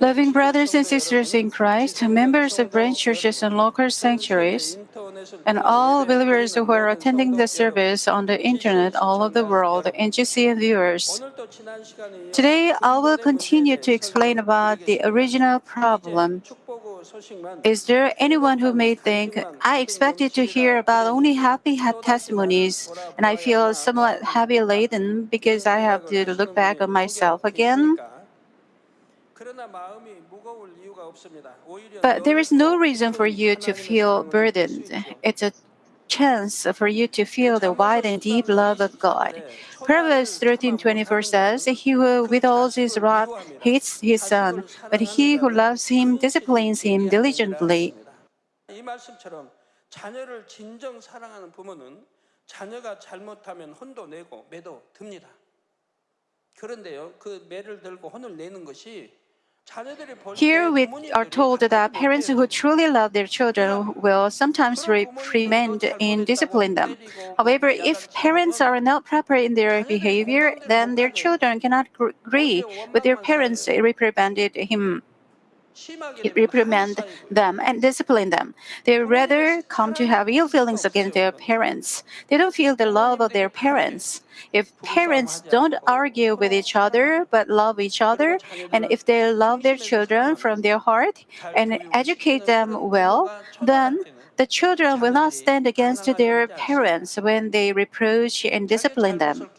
Loving brothers and sisters in Christ, members of branch churches and local sanctuaries, and all believers who are attending the service on the internet all over the world, and GCN viewers. Today, I will continue to explain about the original problem. Is there anyone who may think, I expected to hear about only happy testimonies, and I feel somewhat heavy laden because I have to look back on myself again? But there is no reason for you to feel burdened. It's a chance for you to feel the wide and deep love of God. Proverbs 13:24 says, "He who withholds his wrath hates his son, but he who loves him disciplines him diligently." 이 말씀처럼 자녀를 진정 사랑하는 부모는 자녀가 잘못하면 혼도 내고 매도 듭니다. 그런데요, 그 매를 들고 혼을 내는 것이 Here we are told that parents who truly love their children will sometimes reprimand and discipline them. However, if parents are not proper in their behavior, then their children cannot agree with their parents reprimanded him reprimand them and discipline them. They rather come to have ill feelings against their parents. They don't feel the love of their parents. If parents don't argue with each other but love each other, and if they love their children from their heart and educate them well, then the children will not stand against their parents when they reproach and discipline them.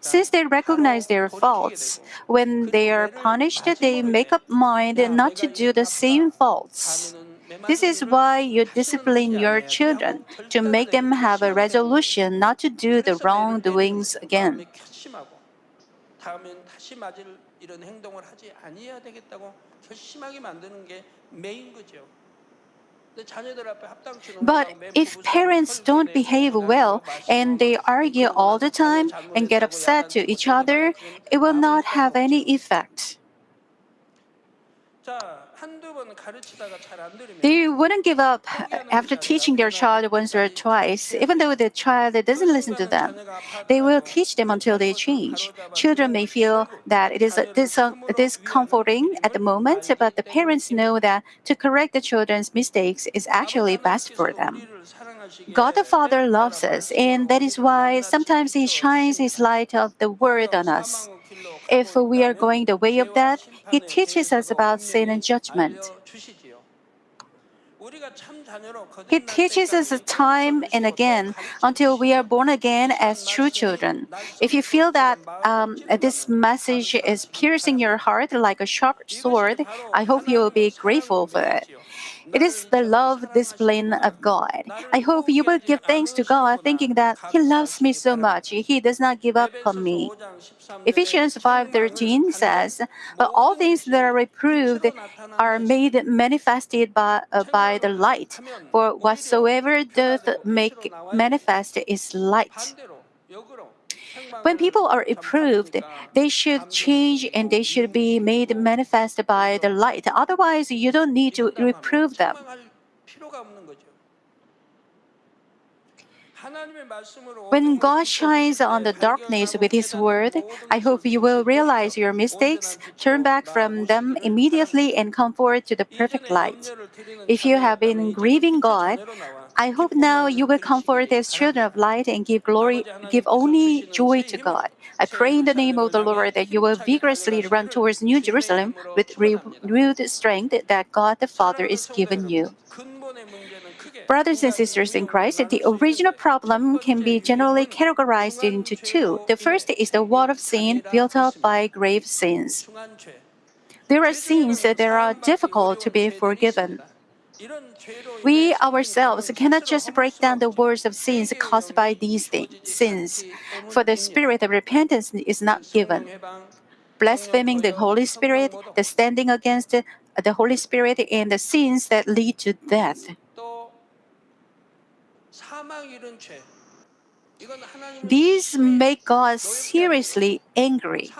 Since they recognize their faults, when they are punished, they make up mind not to do the same faults. This is why you discipline your children to make them have a resolution not to do the wrongdoings again. 이런 행동을 하지 아니해야 되겠다고 결심하게 만드는 게 메인 거죠. But if parents don't behave well and they argue all the time and get upset to each other, it will not have any effect. They wouldn't give up after teaching their child once or twice, even though the child doesn't listen to them. They will teach them until they change. Children may feel that it is discomforting at the moment, but the parents know that to correct the children's mistakes is actually best for them. God the Father loves us, and that is why sometimes He shines His light of the Word on us. If we are going the way of death, He teaches us about sin and judgment. He teaches us time and again until we are born again as true children. If you feel that um, this message is piercing your heart like a sharp sword, I hope you will be grateful for it. It is the love discipline of God. I hope you will give thanks to God, thinking that He loves me so much, He does not give up on me. Ephesians 5:13 says, "But all things that are reproved are made manifested by, uh, by the light. For whatsoever doth make manifest is light." When people are approved, they should change and they should be made manifest by the light. Otherwise, you don't need to reprove them. When God shines on the darkness with His word, I hope you will realize your mistakes, turn back from them immediately, and come forward to the perfect light. If you have been grieving God, I hope now you will come forth as children of light and give glory, give only joy to God. I pray in the name of the Lord that you will vigorously run towards New Jerusalem with renewed strength that God the Father is given you. Brothers and sisters in Christ, the original problem can be generally categorized into two. The first is the wall of sin built up by grave sins. There are sins that are difficult to be forgiven. We ourselves cannot just break down the walls of sins caused by these things, sins, for the spirit of repentance is not given. Blaspheming the Holy Spirit, the standing against the Holy Spirit, and the sins that lead to death. These make God seriously angry.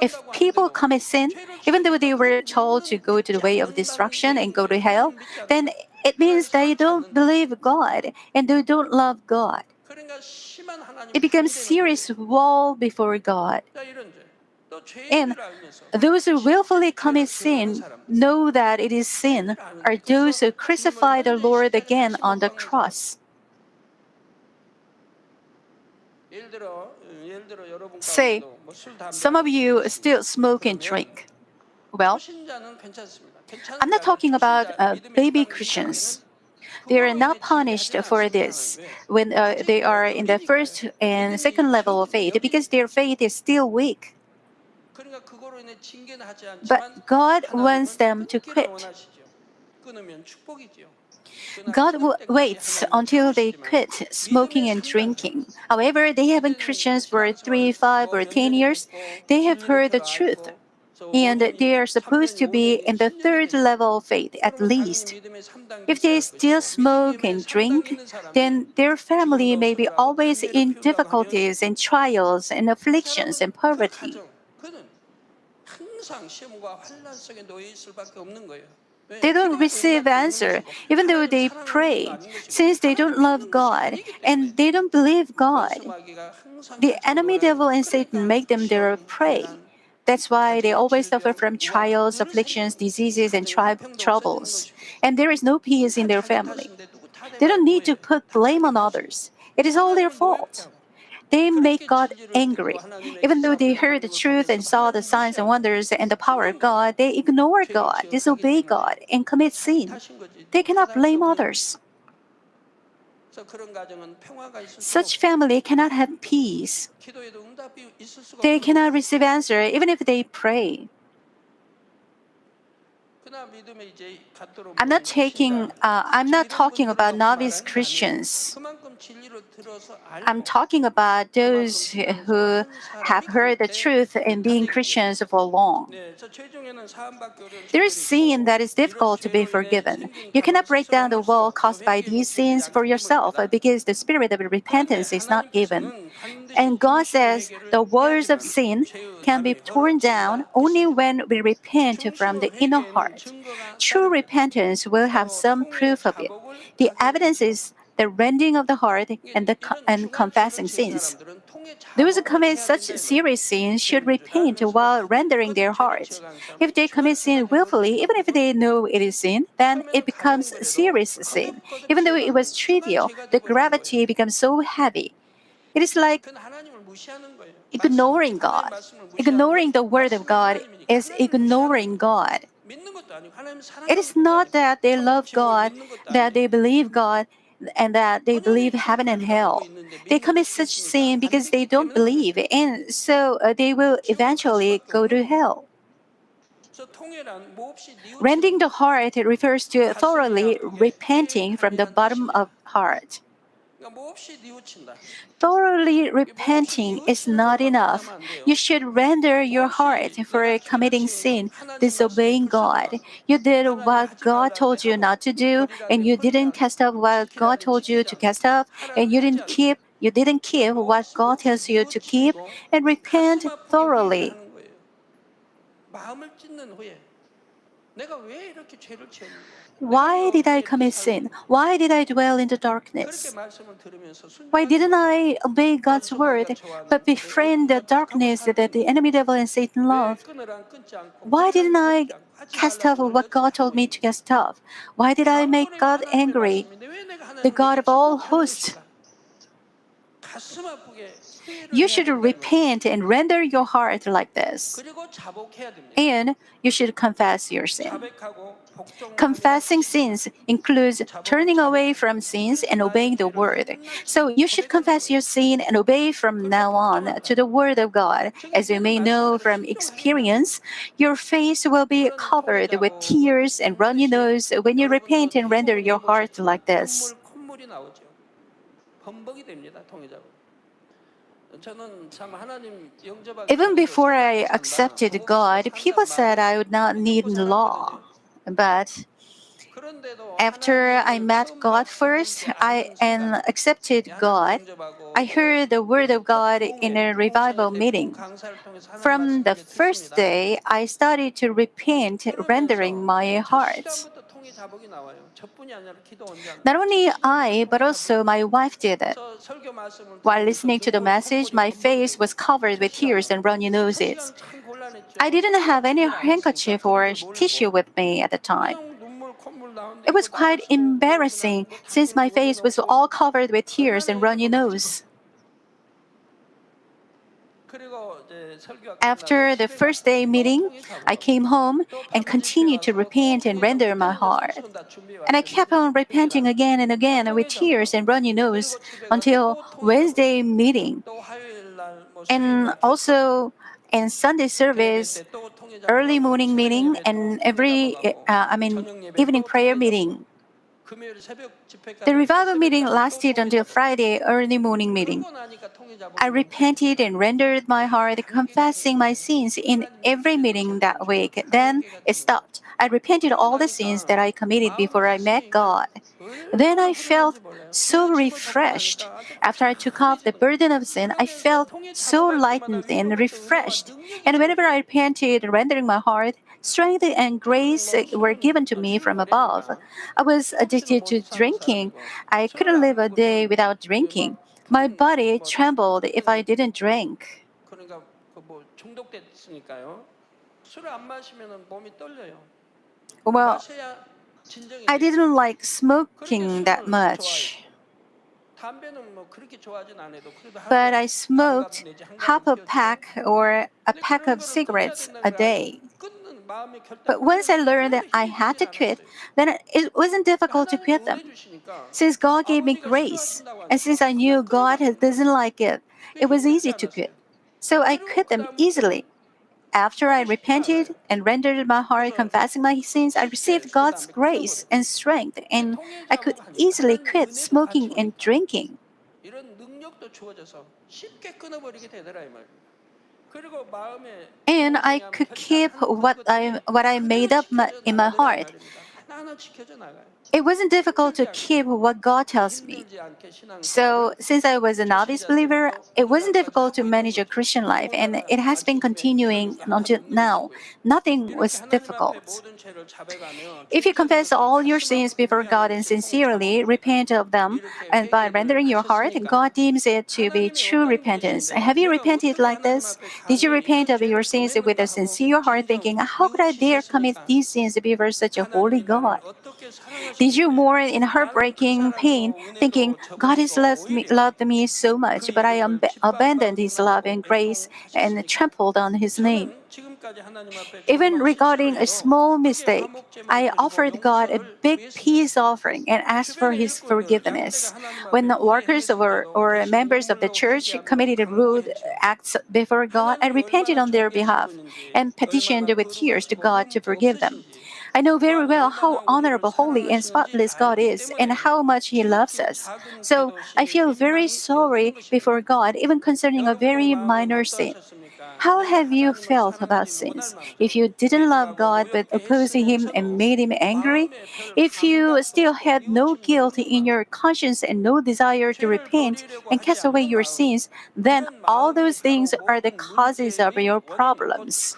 If people commit sin, even though they were told to go to the way of destruction and go to hell, then it means they don't believe God and they don't love God. It becomes serious wall before God. And those who willfully commit sin know that it is sin are those who crucify the Lord again on the cross. Say, some of you still smoke and drink. Well, I'm not talking about uh, baby Christians. They are not punished for this when uh, they are in the first and second level of faith because their faith is still weak. But God wants them to quit. God waits until they quit smoking and drinking. However, they haven't Christians for three, five, or ten years. They have heard the truth, and they are supposed to be in the third level of faith at least. If they still smoke and drink, then their family may be always in difficulties and trials and afflictions and poverty they don't receive answer, even though they pray, since they don't love God and they don't believe God. The enemy devil and Satan make them their prey. That's why they always suffer from trials, afflictions, diseases, and troubles. And there is no peace in their family. They don't need to put blame on others. It is all their fault. They make God angry. Even though they heard the truth and saw the signs and wonders and the power of God, they ignore God, disobey God, and commit sin. They cannot blame others. Such family cannot have peace. They cannot receive answer even if they pray. I'm not taking. Uh, I'm not talking about novice Christians. I'm talking about those who have heard the truth and being Christians for long. There is sin that is difficult to be forgiven. You cannot break down the wall caused by these sins for yourself because the spirit of repentance is not given. And God says the walls of sin can be torn down only when we repent from the inner heart. True repentance will have some proof of it. The evidence is the rending of the heart and the and confessing sins. Those who commit such serious sins should repent while rendering their hearts. If they commit sin willfully, even if they know it is sin, then it becomes serious sin. Even though it was trivial, the gravity becomes so heavy. It is like ignoring God. Ignoring the word of God is ignoring God. It is not that they love God, that they believe God, and that they believe heaven and hell. They commit such sin because they don't believe, and so uh, they will eventually go to hell. Rending the heart refers to thoroughly repenting from the bottom of heart. Thoroughly repenting is not enough. You should render your heart for committing sin, disobeying God. You did what God told you not to do, and you didn't cast up what God told you to cast up, and you didn't keep you didn't keep what God tells you to keep, and repent thoroughly. Why did I commit sin? Why did I dwell in the darkness? Why didn't I obey God's word, but befriend the darkness that the enemy devil and Satan love? Why didn't I cast off what God told me to cast off? Why did I make God angry, the God of all hosts? You should repent and render your heart like this. And you should confess your sin. Confessing sins includes turning away from sins and obeying the word. So you should confess your sin and obey from now on to the word of God. As you may know from experience, your face will be covered with tears and runny nose when you repent and render your heart like this. Even before I accepted God, people said I would not need law. But after I met God first I and accepted God, I heard the Word of God in a revival meeting. From the first day, I started to repent, rendering my heart. Not only I, but also my wife did it. While listening to the message, my face was covered with tears and runny noses. I didn't have any handkerchief or tissue with me at the time. It was quite embarrassing since my face was all covered with tears and runny nose. After the first day meeting, I came home and continued to repent and render my heart. And I kept on repenting again and again with tears and runny nose until Wednesday meeting. And also in Sunday service, early morning meeting, and every, uh, I mean, evening prayer meeting. The revival meeting lasted until Friday early morning meeting. I repented and rendered my heart, confessing my sins in every meeting that week. Then it stopped. I repented all the sins that I committed before I met God. Then I felt so refreshed. After I took off the burden of sin, I felt so lightened and refreshed. And whenever I repented, rendering my heart, Strength and grace were given to me from above. I was addicted to drinking. I couldn't live a day without drinking. My body trembled if I didn't drink. Well, I didn't like smoking that much. But I smoked half a pack or a pack of cigarettes a day. But once I learned that I had to quit, then it wasn't difficult to quit them. Since God gave me grace, and since I knew God doesn't like it, it was easy to quit. So I quit them easily. After I repented and rendered my heart confessing my sins, I received God's grace and strength, and I could easily quit smoking and drinking and I could keep what I what I made up in my heart it wasn't difficult to keep what God tells me. So since I was a novice believer, it wasn't difficult to manage a Christian life, and it has been continuing until now. Nothing was difficult. If you confess all your sins before God and sincerely repent of them, and by rendering your heart, God deems it to be true repentance. Have you repented like this? Did you repent of your sins with a sincere heart, thinking, How could I dare commit these sins before such a holy God? Did you mourn in heartbreaking pain, thinking, God has loved me, loved me so much, but I ab- abandoned His love and grace and trampled on His name? Even regarding a small mistake, I offered God a big peace offering and asked for His forgiveness. When the workers or, or members of the church committed rude acts before God, I repented on their behalf and petitioned with tears to God to forgive them. I know very well how honorable, holy, and spotless God is and how much He loves us. So I feel very sorry before God, even concerning a very minor sin. How have you felt about sins? If you didn't love God but opposed Him and made Him angry? If you still had no guilt in your conscience and no desire to repent and cast away your sins, then all those things are the causes of your problems.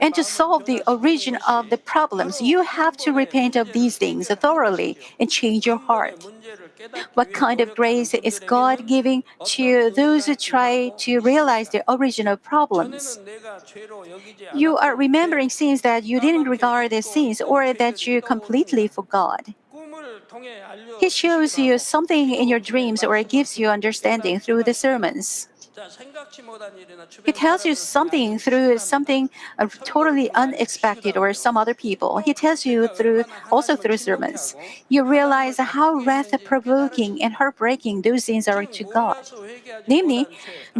And to solve the origin of the problems, you have to repent of these things thoroughly and change your heart. What kind of grace is God giving to those who try to realize the original problems? You are remembering sins that you didn't regard as sins or that you completely forgot. He shows you something in your dreams or gives you understanding through the sermons. He tells you something through something uh, totally unexpected or some other people. He tells you through also through sermons. You realize how wrath-provoking and heartbreaking those sins are to God. Namely,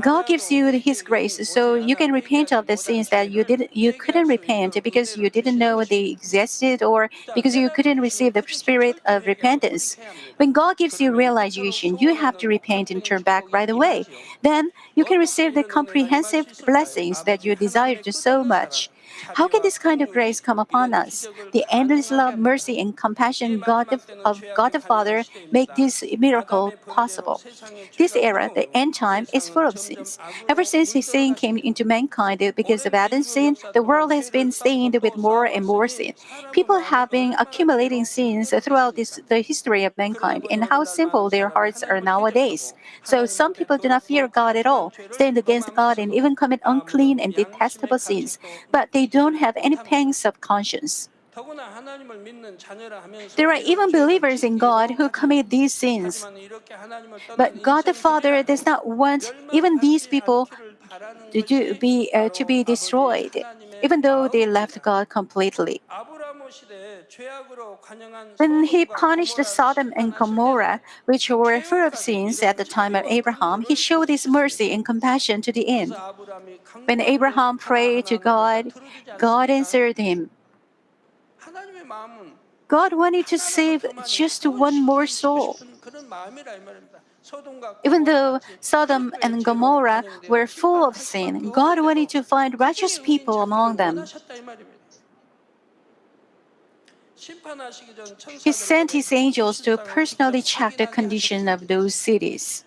God gives you His grace so you can repent of the sins that you didn't you couldn't repent because you didn't know they existed or because you couldn't receive the spirit of repentance. When God gives you realization, you have to repent and turn back right away. Then you can receive the comprehensive blessings that you desired so much. How can this kind of grace come upon us? The endless love, mercy, and compassion God of, of God the Father make this miracle possible. This era, the end time, is full of sins. Ever since His sin came into mankind because of Adam's sin, the world has been stained with more and more sin. People have been accumulating sins throughout this, the history of mankind, and how simple their hearts are nowadays. So some people do not fear God at all, stand against God, and even commit unclean and detestable sins, but they don't have any pangs of conscience. There are even believers in God who commit these sins. But God the Father does not want even these people to, be, uh, to be destroyed, even though they left God completely. When he punished Sodom and Gomorrah, which were full of sins at the time of Abraham, he showed his mercy and compassion to the end. When Abraham prayed to God, God answered him. God wanted to save just one more soul. Even though Sodom and Gomorrah were full of sin, God wanted to find righteous people among them. He sent his angels to personally check the condition of those cities.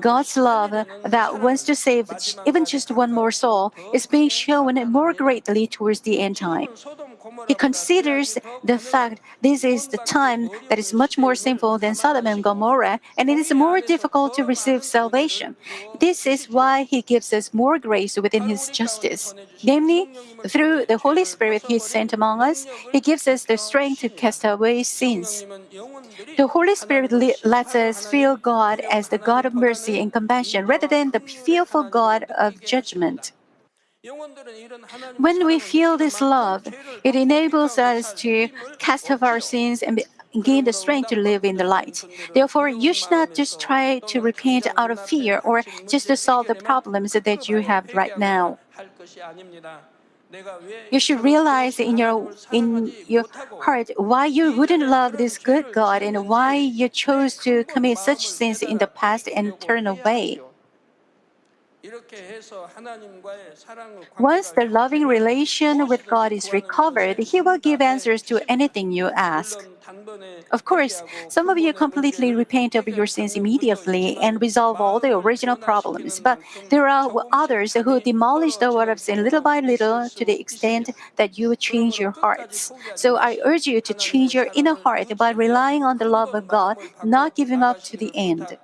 God's love that wants to save even just one more soul is being shown more greatly towards the end time. He considers the fact this is the time that is much more sinful than Sodom and Gomorrah, and it is more difficult to receive salvation. This is why He gives us more grace within His justice. Namely, through the Holy Spirit He sent among us, He gives us the strength to cast away sins. The Holy Spirit lets us feel God as the God of mercy and compassion rather than the fearful God of judgment. When we feel this love, it enables us to cast off our sins and gain the strength to live in the light. Therefore, you should not just try to repent out of fear or just to solve the problems that you have right now. You should realize in your in your heart why you wouldn't love this good God and why you chose to commit such sins in the past and turn away. Once the loving relation with God is recovered, He will give answers to anything you ask. Of course, some of you completely repent of your sins immediately and resolve all the original problems, but there are others who demolish the word of sin little by little to the extent that you change your hearts. So I urge you to change your inner heart by relying on the love of God, not giving up to the end.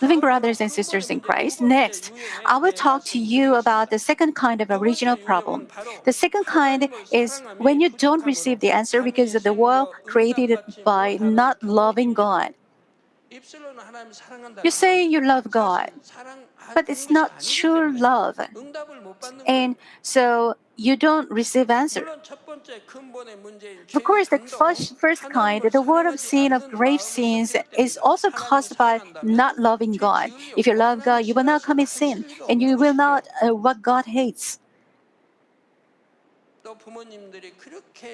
Living brothers and sisters in Christ, next, I will talk to you about the second kind of original problem. The second kind is when you don't receive the answer because of the world created by not loving God. You say you love God, but it's not true love. And so you don't receive answer. Of course, the first, first kind, the word of sin of grave sins, is also caused by not loving God. If you love God, you will not commit sin, and you will not uh, what God hates.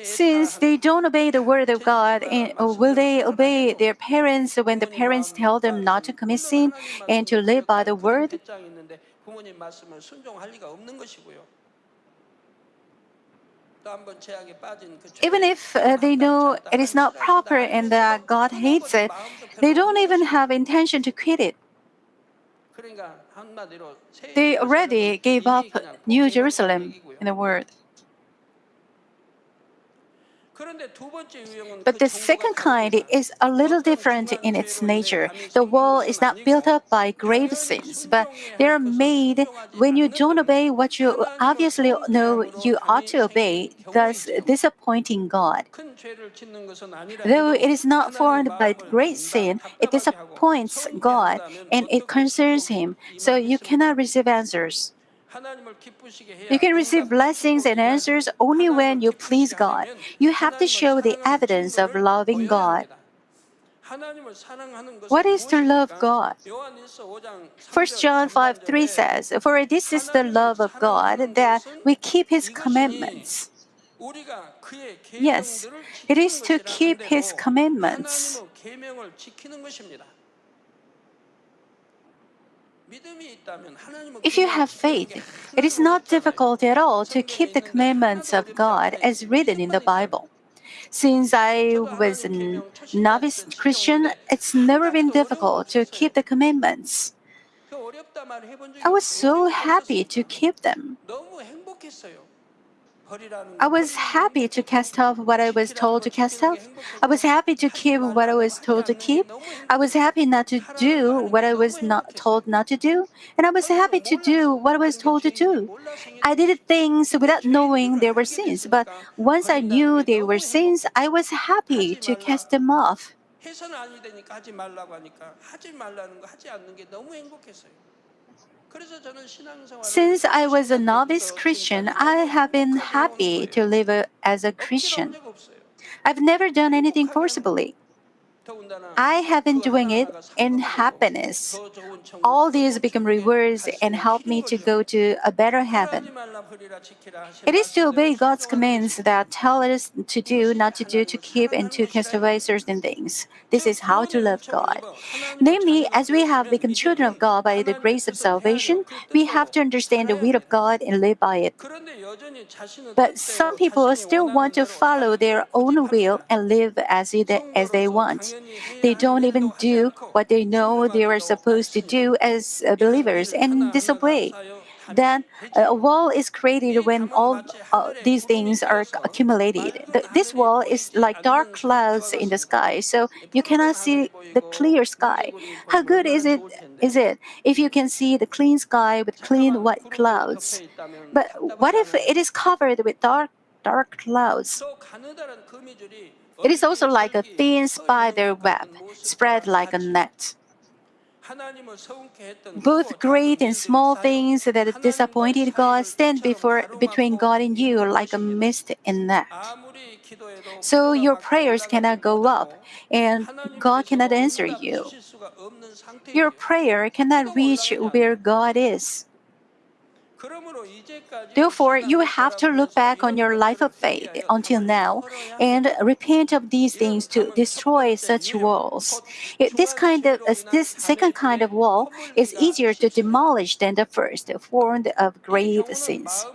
Since they don't obey the word of God, and, uh, will they obey their parents when the parents tell them not to commit sin and to live by the word? Even if uh, they know it is not proper and that God hates it, they don't even have intention to quit it. They already gave up New Jerusalem in the world. But the second kind is a little different in its nature. The wall is not built up by grave sins, but they are made when you don't obey what you obviously know you ought to obey, thus disappointing God. Though it is not formed by great sin, it disappoints God and it concerns Him, so you cannot receive answers. You can receive blessings and answers only when you please God. You have to show the evidence of loving God. What is to love God? 1 John 5 3 says, For this is the love of God, that we keep His commandments. Yes, it is to keep His commandments. If you have faith, it is not difficult at all to keep the commandments of God as written in the Bible. Since I was a novice Christian, it's never been difficult to keep the commandments. I was so happy to keep them. I 거 was 버리는 게 happy to 행복했고, cast off what I was 지키라는 told 거 to cast 지키는 게 off. 행복했고, I was happy to 하지 keep what I 말라는 was 거 told 하지 to 않는 게 keep. 너무 I was 행복했고, happy not to 하라는 거 do 하는 what 게 I 너무 was not 행복했어요. told not to do. And I was 그거는 happy to do 몰라서 what I was 하는 게 told to 죄인 줄 do. 몰라서 행했던 I did 거죠. things 근데 without 죄인 knowing 줄 they were 알게 sins, but 됐으니까 once I 버린다는 knew 게 they 너무 were sins, 행복해요. I was happy 하지 to 말라. cast them off. 해서는 아니 되니까 하지 말라고 하니까 하지 말라는 거 하지 않는 게 너무 행복했어요. Since I was a novice Christian, I have been happy to live as a Christian. I've never done anything forcibly. I have been doing it in happiness. All these become rewards and help me to go to a better heaven. It is to obey God's commands that tell us to do, not to do, to keep, and to cast away certain things. This is how to love God. Namely, as we have become children of God by the grace of salvation, we have to understand the will of God and live by it. But some people still want to follow their own will and live as, it, as they want. They don't even do what they know they were supposed to do as uh, believers and disobey. Then uh, a wall is created when all uh, these things are accumulated. The, this wall is like dark clouds in the sky, so you cannot see the clear sky. How good is it? Is it if you can see the clean sky with clean white clouds? But what if it is covered with dark dark clouds. It is also like a thin spider web, spread like a net. Both great and small things that disappointed God stand before, between God and you like a mist and net. So your prayers cannot go up, and God cannot answer you. Your prayer cannot reach where God is. Therefore, you have to look back on your life of faith until now and repent of these things to destroy such walls. This kind of this second kind of wall is easier to demolish than the first, formed of grave sins.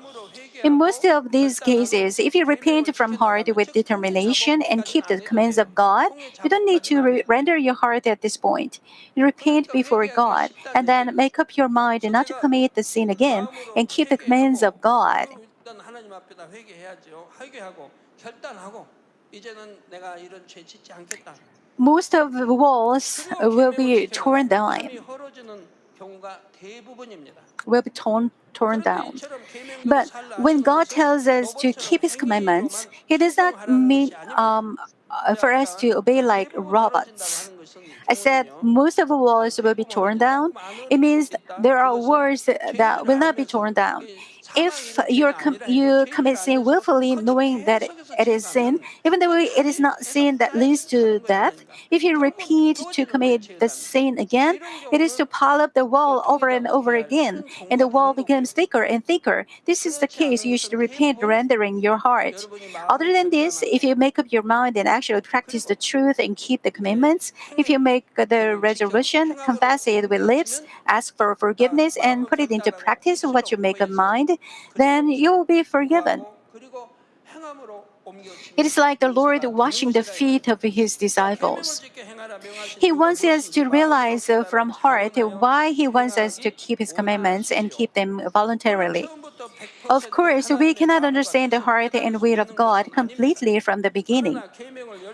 In most of these cases, if you repent from heart with determination and keep the commands of God, you don't need to re- render your heart at this point. You repent before God and then make up your mind not to commit the sin again and keep the commands of God. Most of the walls will be torn down will be torn torn down. But when God tells us to keep His commandments, He does not mean um, uh, for us to obey like robots. I said most of the walls will be torn down. It means there are walls that will not be torn down if you're com you commit sin willfully, knowing that it is sin, even though it is not sin that leads to death, if you repeat to commit the sin again, it is to pile up the wall over and over again, and the wall becomes thicker and thicker. This is the case. You should repent, rendering your heart. Other than this, if you make up your mind and actually practice the truth and keep the commandments, if you make the resolution, confess it with lips, ask for forgiveness, and put it into practice what you make of mind, then you will be forgiven. It is like the Lord washing the feet of his disciples. He wants us to realize from heart why he wants us to keep his commandments and keep them voluntarily. Of course, we cannot understand the heart and will of God completely from the beginning.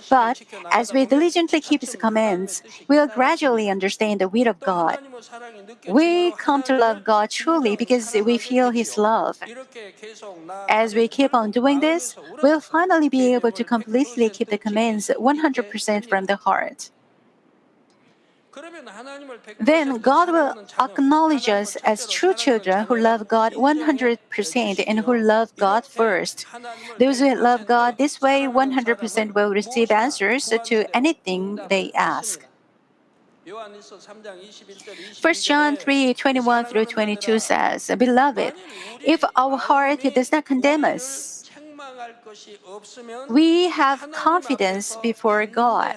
But as we diligently keep His commands, we will gradually understand the will of God. We come to love God truly because we feel His love. As we keep on doing this, we'll finally be able to completely keep the commands 100% from the heart. Then God will acknowledge us as true children who love God 100% and who love God first. Those who love God this way 100% will receive answers to anything they ask. 1 John 3 21 through 22 says, Beloved, if our heart does not condemn us, we have confidence before God.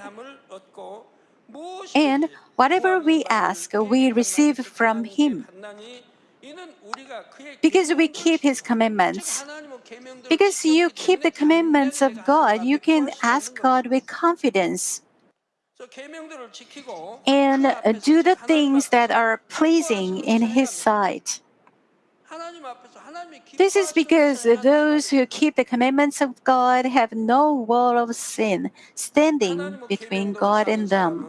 And whatever we ask, we receive from Him. Because we keep His commandments. Because you keep the commandments of God, you can ask God with confidence and do the things that are pleasing in His sight. This is because those who keep the commandments of God have no wall of sin standing between God and them.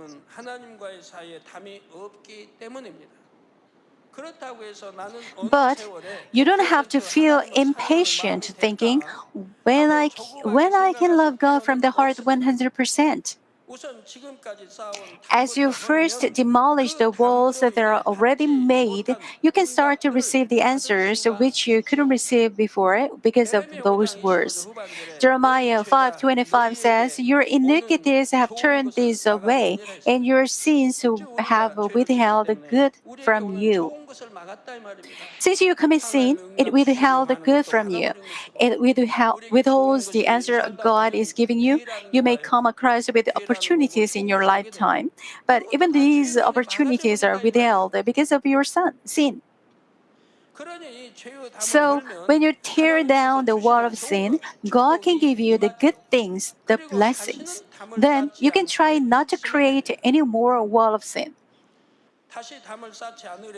But you don't have to feel impatient thinking, when I, when I can love God from the heart 100%. As you first demolish the walls that are already made, you can start to receive the answers which you couldn't receive before because of those words. Jeremiah 5.25 says, Your iniquities have turned this away, and your sins have withheld good from you. Since you commit sin, it withheld the good from you. It withholds the answer God is giving you. You may come across with opportunities in your lifetime, but even these opportunities are withheld because of your sin. So, when you tear down the wall of sin, God can give you the good things, the blessings. Then you can try not to create any more wall of sin.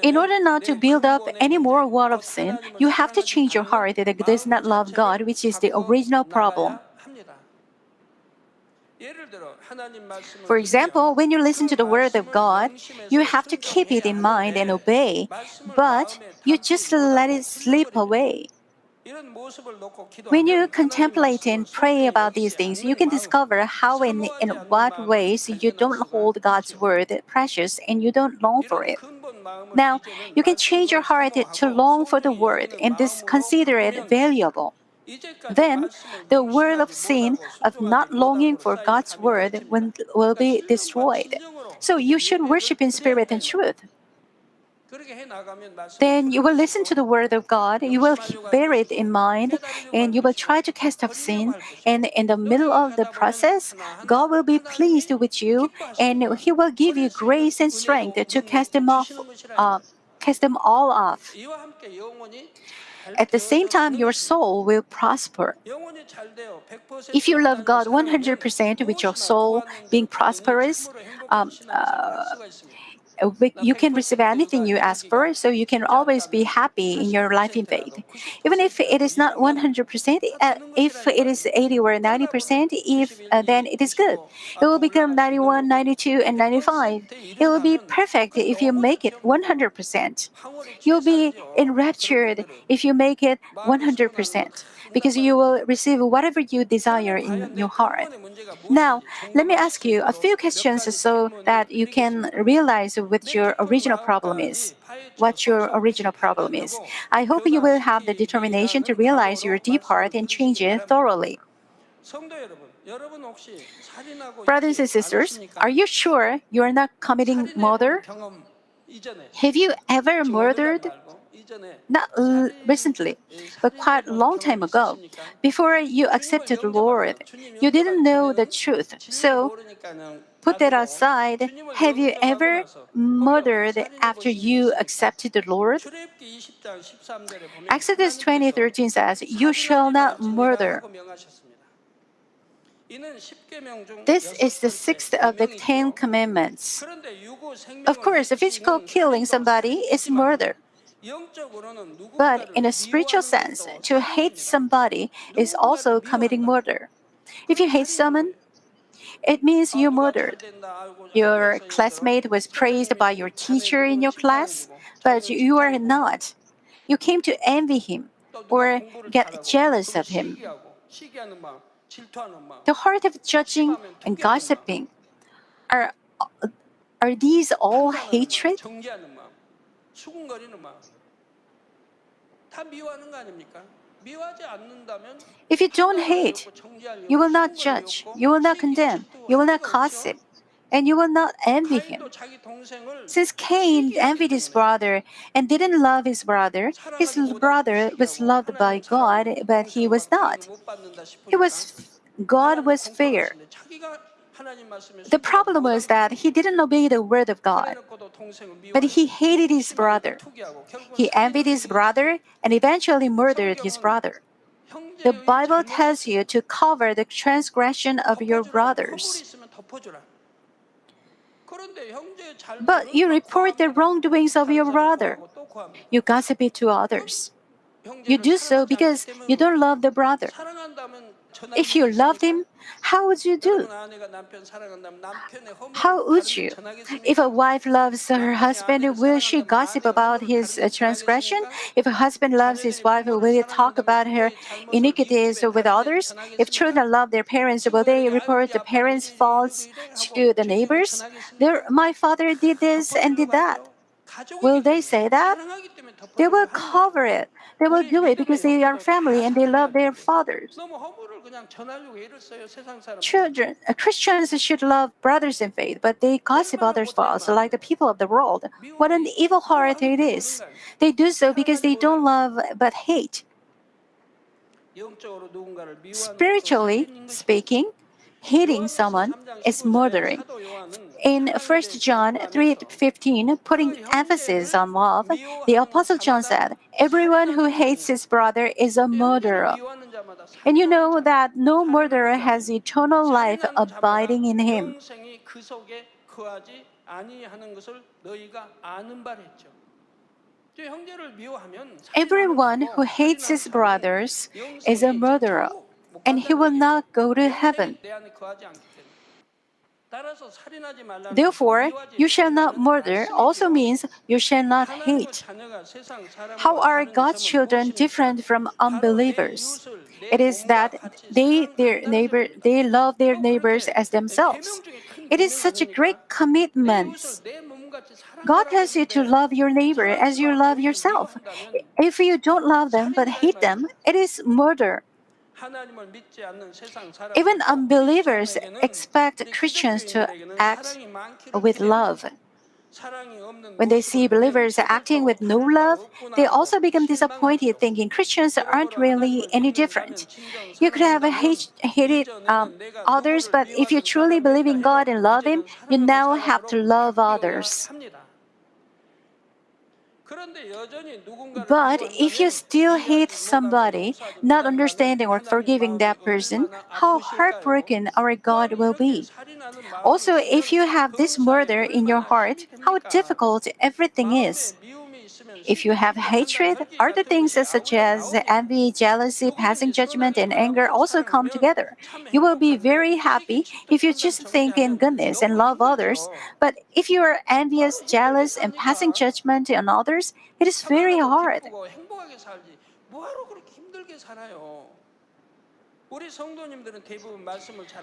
In order not to build up any more wall of sin, you have to change your heart that does not love God, which is the original problem. For example, when you listen to the word of God, you have to keep it in mind and obey, but you just let it slip away. When you contemplate and pray about these things, you can discover how and in what ways you don't hold God's word precious and you don't long for it. Now, you can change your heart to long for the word and consider it valuable. Then, the world of sin, of not longing for God's word, will be destroyed. So you should worship in spirit and truth then you will listen to the word of God, you will bear it in mind, and you will try to cast off sin. And in the middle of the process, God will be pleased with you, and He will give you grace and strength to cast them off, uh, cast them all off. At the same time, your soul will prosper. If you love God 100% with your soul being prosperous, um, uh, uh, you can receive anything you ask for, so you can always be happy in your life in faith. Even if it is not 100%, uh, if it is 80 or 90%, if uh, then it is good. It will become 91, 92, and 95. It will be perfect if you make it 100%. You'll be enraptured if you make it 100%, because you will receive whatever you desire in your heart. Now, let me ask you a few questions so that you can realize what your original problem is, what your original problem is. I hope you will have the determination to realize your deep heart and change it thoroughly. Brothers and sisters, are you sure you are not committing murder? Have you ever murdered? Not recently, but quite a long time ago. Before you accepted the Lord, you didn't know the truth. So put that aside, have you ever murdered after you accepted the Lord? Exodus 20:13 says, "You shall not murder." This is the sixth of the Ten Commandments. Of course, physical killing somebody is murder. But in a spiritual sense, to hate somebody is also committing murder. If you hate someone, it means you murdered. Your classmate was praised by your teacher in your class, but you are not. You came to envy him or get jealous of him. The heart of judging and gossiping are, are these all hatred? If you don't hate, you will not judge, you will not condemn, you will not gossip, and you will not envy him. Since Cain envied his brother and didn't love his brother, his brother was loved by God, but he was not. He was God was fair. The problem was that he didn't obey the word of God, but he hated his brother. He envied his brother and eventually murdered his brother. The Bible tells you to cover the transgression of your brothers. But you report the wrongdoings of your brother. You gossip it to others. You do so because you don't love the brother. If you loved him, how would you do? How would you? If a wife loves her husband, will she gossip about his uh, transgression? If a husband loves his wife, will he talk about her iniquities with others? If children love their parents, will they report the parents' faults to the neighbors? My father did this and did that. Will they say that? They will cover it. They will do it because they are family and they love their fathers. Children, uh, Christians should love brothers in faith, but they gossip others' faults like the people of the world. What an evil heart it is! They do so because they don't love but hate. Spiritually speaking, hating someone is murdering. In 1 John 3:15, putting emphasis on love, the apostle John said, "Everyone who hates his brother is a murderer." And you know that no murderer has eternal life abiding in him. Everyone who hates his brothers is a murderer, and he will not go to heaven. Therefore, you shall not murder also means you shall not hate. How are God's children different from unbelievers? It is that they their neighbor they love their neighbors as themselves. It is such a great commitment. God tells you to love your neighbor as you love yourself. If you don't love them but hate them, it is murder. Even unbelievers expect Christians to act with love. When they see believers acting with no love, they also become disappointed, thinking Christians aren't really any different. You could have hate, hated um, others, but if you truly believe in God and love Him, you now have to love others. But if you still hate somebody, not understanding or forgiving that person, how heartbroken our God will be. Also, if you have this murder in your heart, how difficult everything is. If you have hatred, other things such as envy, jealousy, passing judgment, and anger also come together. You will be very happy if you just think in goodness and love others. But if you are envious, jealous, and passing judgment on others, it is very hard.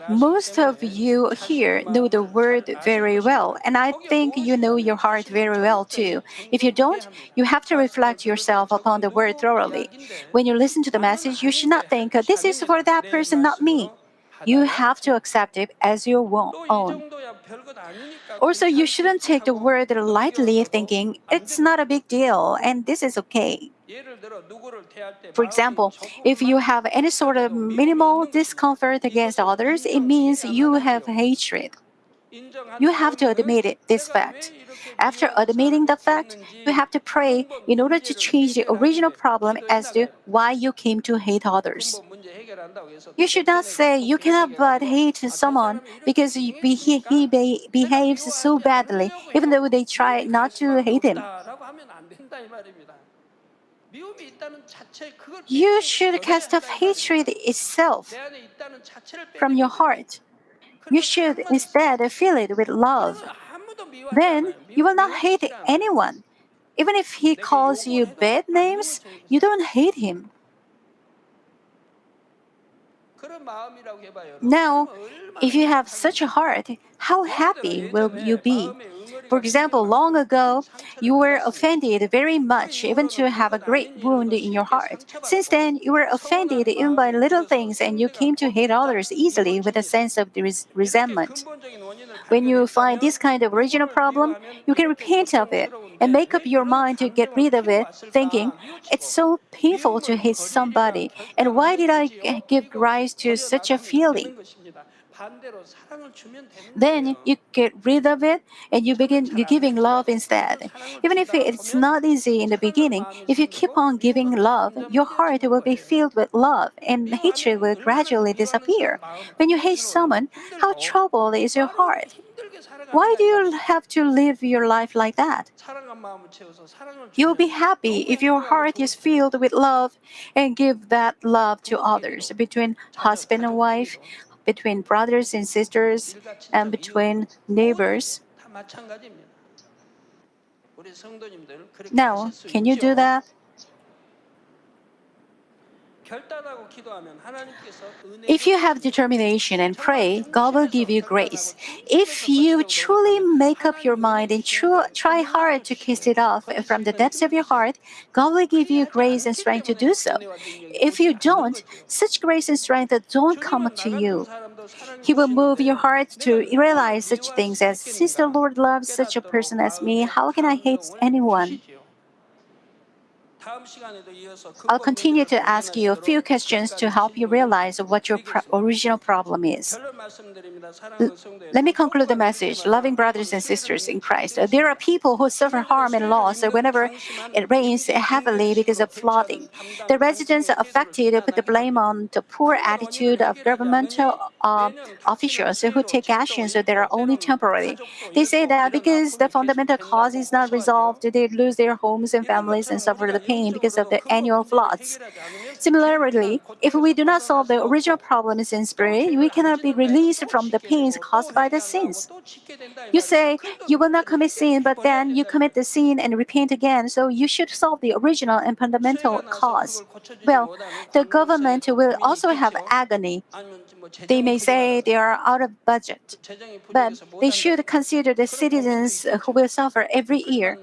Most of you here know the word very well, and I think you know your heart very well too. If you don't, you have to reflect yourself upon the word thoroughly. When you listen to the message, you should not think, this is for that person, not me. You have to accept it as your own. Also, you shouldn't take the word lightly, thinking it's not a big deal and this is okay. For example, if you have any sort of minimal discomfort against others, it means you have hatred. You have to admit it, this fact. After admitting the fact, you have to pray in order to change the original problem as to why you came to hate others. You should not say you cannot but hate someone because he, he, be, behaves so badly, even though they try not to hate him. You should cast off hatred itself from your heart. You should instead fill it with love. Then you will not hate anyone. Even if he calls you bad names, you don't hate him. Now, if you have such a heart, how happy will you be? For example, long ago, you were offended very much, even to have a great wound in your heart. Since then, you were offended even by little things, and you came to hate others easily with a sense of res- resentment. When you find this kind of original problem, you can repent of it and make up your mind to get rid of it, thinking, it's so painful to hate somebody, and why did I give rise to such a feeling? Then you get rid of it and you begin giving love instead. Even if it's not easy in the beginning, if you keep on giving love, your heart will be filled with love and hatred will gradually disappear. When you hate someone, how troubled is your heart? Why do you have to live your life like that? You'll be happy if your heart is filled with love and give that love to others, between husband and wife, between brothers and sisters, and between neighbors. Now, can you do that? If you have determination and pray, God will give you grace. If you truly make up your mind and try hard to kiss it off from the depths of your heart, God will give you grace and strength to do so. If you don't, such grace and strength don't come to you. He will move your heart to realize such things as, since the Lord loves such a person as me, how can I hate anyone? I'll continue to ask you a few questions to help you realize what your pro- original problem is. Let me conclude the message. Loving brothers and sisters in Christ. There are people who suffer harm and loss whenever it rains heavily because of flooding. The residents affected put the blame on the poor attitude of governmental uh, officials who take actions that are only temporary. They say that because the fundamental cause is not resolved, they lose their homes and families and suffer the pain because of the annual floods. Similarly, if we do not solve the original problems in spirit, we cannot be released from the pains caused by the sins. You say you will not commit sin, but then you commit the sin and repent again, so you should solve the original and fundamental cause. Well, the government will also have agony. They may say they are out of budget, but they should consider the citizens who will suffer every year.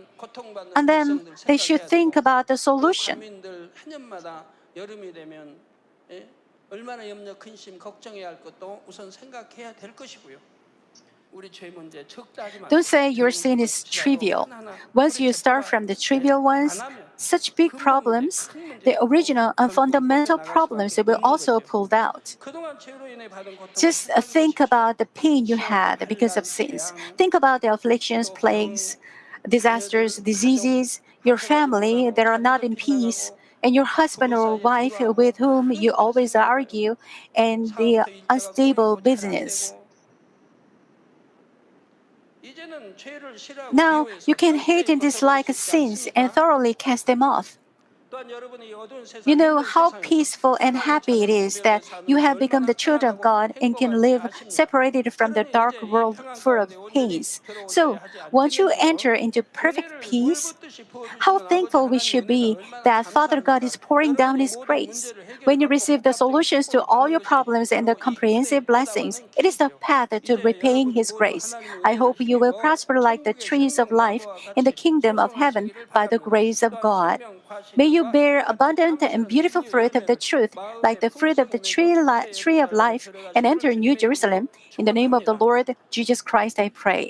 And then they should think about the solution. Don't say your sin is trivial. Once you start from the trivial ones, such big problems, the original and fundamental problems will also pulled out. Just uh, think about the pain you had because of sins. Think about the afflictions, plagues, disasters, diseases, your family that are not in peace, and your husband or wife with whom you always argue, and the unstable business. Now you can hate and dislike sins and thoroughly cast them off. You know how peaceful and happy it is that you have become the children of God and can live separated from the dark world full of peace. So, once you enter into perfect peace, how thankful we should be that Father God is pouring down His grace. When you receive the solutions to all your problems and the comprehensive blessings, it is the path to repaying His grace. I hope you will prosper like the trees of life in the kingdom of heaven by the grace of God. May you bear abundant and beautiful fruit of the truth, like the fruit of the tree, tree of life, and enter New Jerusalem. In the name of the Lord Jesus Christ, I pray.